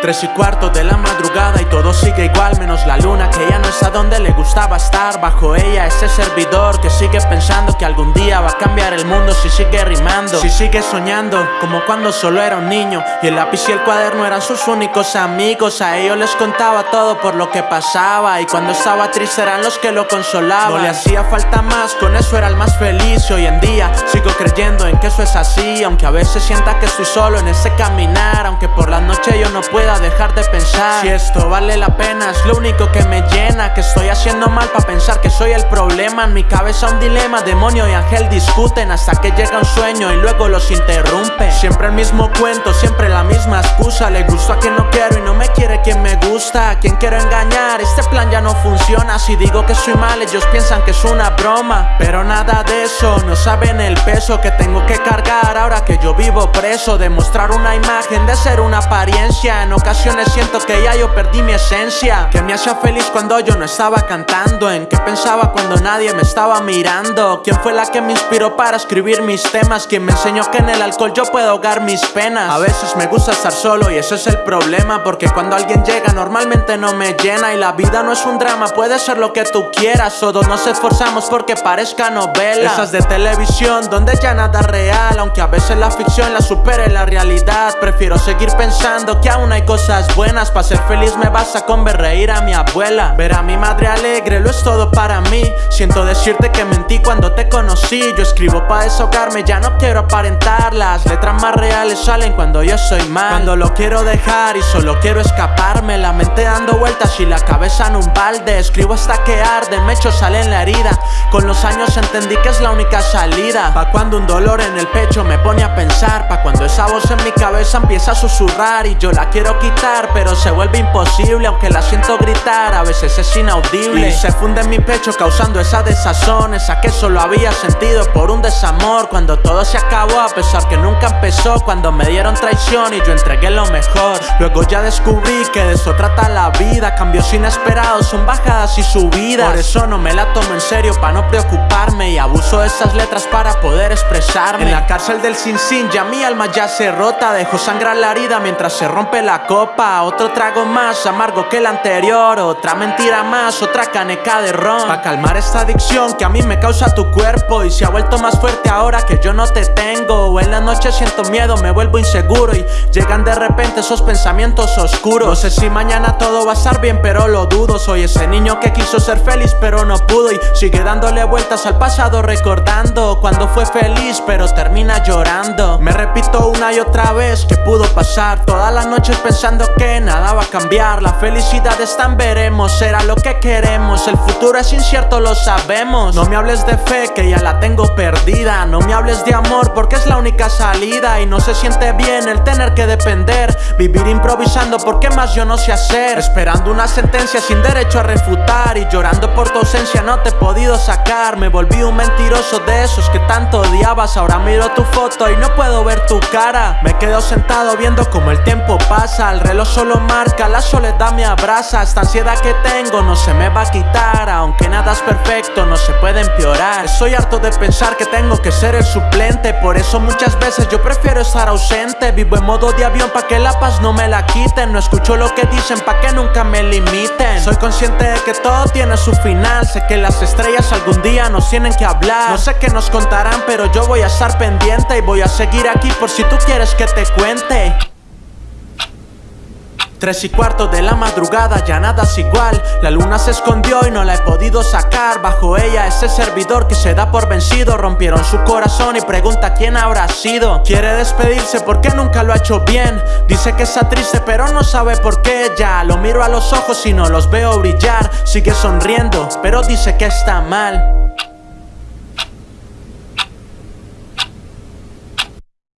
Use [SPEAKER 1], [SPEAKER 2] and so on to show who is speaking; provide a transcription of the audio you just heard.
[SPEAKER 1] Tres y cuarto de la madrugada y todo sigue igual menos la luna que ya no es a donde le gustaba estar. Bajo ella ese servidor que sigue pensando que algún día va a cambiar el mundo si sigue rimando. Si sigue soñando como cuando solo era un niño Y el lápiz y el cuaderno eran sus únicos amigos. A ellos les contaba todo por lo que pasaba Y cuando estaba triste eran los que lo consolaban. No le hacía falta más, con eso era el más feliz. Hoy en día sigo creyendo en eso es así Aunque a veces sienta que estoy solo en ese caminar Aunque por la noche yo no pueda dejar de pensar. Si esto vale la pena es lo único que me llena Que estoy haciendo mal para pensar que soy el problema. En mi cabeza un dilema, demonio y ángel discuten Hasta que llega un sueño y luego los interrumpe Siempre el mismo cuento, siempre la misma excusa. Le gusto a quien no quiero y no me quiere quien me gusta. Quien quiero engañar, este plan ya no funciona. Si digo que soy mal ellos piensan que es una broma. Pero nada de eso, no saben el peso que tengo que cargar Ahora que yo vivo preso. Demostrar una imagen de ser una apariencia. En ocasiones siento que ya yo perdí mi esencia. Que me hacía feliz cuando yo no estaba cantando. En qué pensaba cuando nadie me estaba mirando. ¿Quién fue la que me inspiró para escribir mis temas? ¿Quién me enseñó que en el alcohol yo puedo ahogar mis penas? A veces me gusta estar solo y ese es el problema. Porque cuando alguien llega normalmente no me llena. Y la vida no es un drama, puede ser lo que tú quieras. Todos nos esforzamos porque parezca novela. Esas de televisión donde ya nada es Aunque a veces la ficción la supere la realidad. Prefiero seguir pensando que aún hay cosas buenas. Para ser feliz me basta con ver reír a mi abuela. Ver a mi madre alegre lo es todo para mí. Siento decirte que mentí cuando te conocí. Yo escribo para desahogarme, ya no quiero aparentar. Las letras más reales salen cuando yo soy mal. Cuando lo quiero dejar y solo quiero escaparme La mente dando vueltas y la cabeza en un balde. Escribo hasta que arde, me echo sale en la herida. Con los años entendí que es la única salida. Pa' cuando un dolor en el pecho me pone a pensar Pa' cuando esa voz en mi cabeza empieza a susurrar Y yo la quiero quitar pero se vuelve imposible Aunque la siento gritar a veces es inaudible. Y se funde en mi pecho causando esa desazón Esa que solo había sentido por un desamor Cuando todo se acabó a pesar que nunca empezó Cuando me dieron traición y yo entregué lo mejor. Luego ya descubrí que de eso trata la vida Cambios inesperados son bajadas y subidas. Por eso no me la tomo en serio para no preocuparme Y abuso de esas letras para poder expresarme En la cárcel del sin sin ya mi alma ya se rota. Dejo sangrar la herida mientras se rompe la copa. Otro trago más amargo que el anterior. Otra mentira más, otra caneca de ron. Pa' calmar esta adicción que a mí me causa tu cuerpo. Y se ha vuelto más fuerte ahora que yo no te tengo. En la noche siento miedo, me vuelvo inseguro. Y llegan de repente esos pensamientos oscuros. No sé si mañana todo va a estar bien pero lo dudo. Soy ese niño que quiso ser feliz pero no pudo. Y sigue dándole vueltas al pasado recordando Cuando fue feliz pero termina llorando. Me repito una y otra vez que pudo pasar. Todas las noches pensando que nada va a cambiar. La felicidad está en veremos, será lo que queremos. El futuro es incierto, lo sabemos. No me hables de fe que ya la tengo perdida. No me hables de amor porque es la única salida. Y no se siente bien el tener que depender. Vivir improvisando porque más yo no sé hacer Esperando una sentencia sin derecho a refutar. Y llorando por tu ausencia no te he podido sacar. Me volví un mentiroso de esos que tanto odiabas. Ahora miro tu foto y no puedo ver tu cara. Me quedo sentado viendo como el tiempo pasa. El reloj solo marca, la soledad me abraza. Esta ansiedad que tengo no se me va a quitar. Aunque nada es perfecto, no se puede empeorar. Estoy harto de pensar que tengo que ser el suplente. Por eso muchas veces yo prefiero estar ausente. Vivo en modo de avión pa' que la paz no me la quiten. No escucho lo que dicen pa' que nunca me limiten. Soy consciente de que todo tiene su final. Sé que las estrellas algún día nos tienen que hablar. No sé qué nos contarán pero yo voy a pendiente Y voy a seguir aquí por si tú quieres que te cuente. Tres y cuarto de la madrugada, ya nada es igual. La luna se escondió y no la he podido sacar. Bajo ella ese servidor que se da por vencido. Rompieron su corazón y pregunta quién habrá sido. Quiere despedirse porque nunca lo ha hecho bien. Dice que está triste pero no sabe por qué. Ya lo miro a los ojos y no los veo brillar. Sigue sonriendo pero dice que está mal